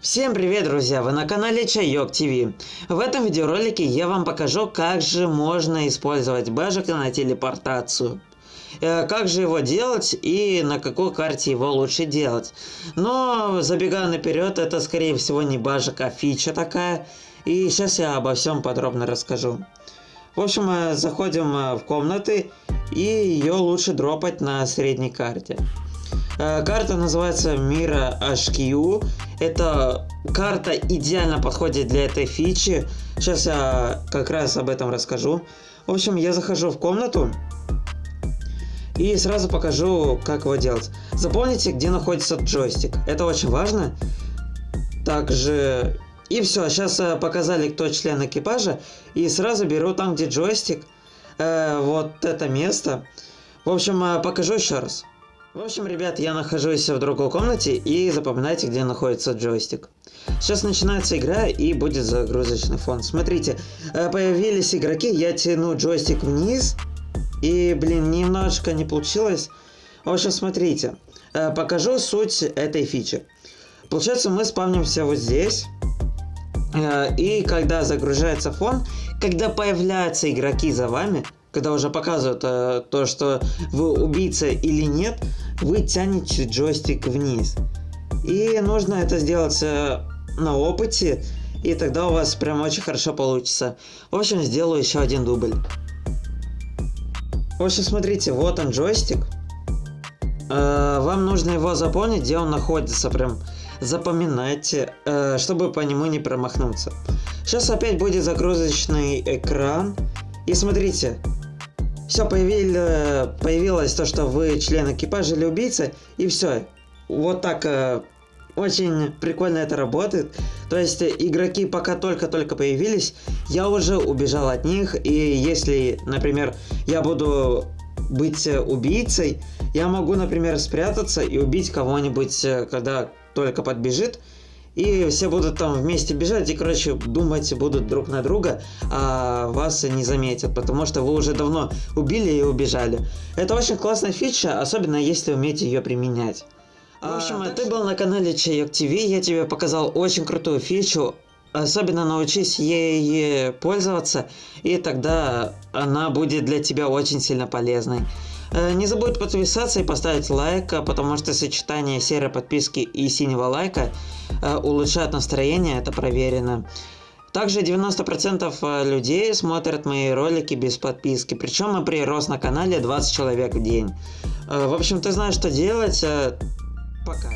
Всем привет, друзья! Вы на канале Чайок ТВ. В этом видеоролике я вам покажу, как же можно использовать бэжик на телепортацию. Э, как же его делать и на какой карте его лучше делать. Но, забегая наперед, это скорее всего не бажик, а фича такая. И сейчас я обо всем подробно расскажу. В общем, э, заходим э, в комнаты и ее лучше дропать на средней карте. Карта называется Мира HQ. Это карта идеально подходит для этой фичи. Сейчас я как раз об этом расскажу. В общем, я захожу в комнату и сразу покажу, как его делать. Запомните, где находится джойстик. Это очень важно. Также... И все, сейчас э, показали, кто член экипажа. И сразу беру там, где джойстик. Э, вот это место. В общем, э, покажу еще раз. В общем, ребят, я нахожусь в другой комнате и запоминайте, где находится джойстик. Сейчас начинается игра и будет загрузочный фон. Смотрите, э, появились игроки, я тяну джойстик вниз и, блин, немножко не получилось. В общем, смотрите, э, покажу суть этой фичи. Получается, мы спавнимся вот здесь. Э, и когда загружается фон, когда появляются игроки за вами, когда уже показывают э, то, что вы убийца или нет, вы тянете джойстик вниз. И нужно это сделать э, на опыте, и тогда у вас прям очень хорошо получится. В общем, сделаю еще один дубль. В общем, смотрите, вот он джойстик. Э, вам нужно его запомнить, где он находится, прям запоминайте, э, чтобы по нему не промахнуться. Сейчас опять будет загрузочный экран. И смотрите, все, появили, появилось то, что вы член экипажа или убийца, и все. Вот так э, очень прикольно это работает. То есть игроки пока только-только появились, я уже убежал от них, и если, например, я буду быть убийцей, я могу, например, спрятаться и убить кого-нибудь, э, когда только подбежит, и все будут там вместе бежать и, короче, думать будут друг на друга, а вас не заметят, потому что вы уже давно убили и убежали. Это очень классная фича, особенно если умеете ее применять. В общем, а, ты был на канале Чайок ТВ, я тебе показал очень крутую фичу, особенно научись ей пользоваться, и тогда она будет для тебя очень сильно полезной. Э, не забудь подписаться и поставить лайк, э, потому что сочетание серой подписки и синего лайка э, улучшает настроение, это проверено. Также 90% людей смотрят мои ролики без подписки, причем мы прирос на канале 20 человек в день. В общем, ты знаешь, что делать. Пока.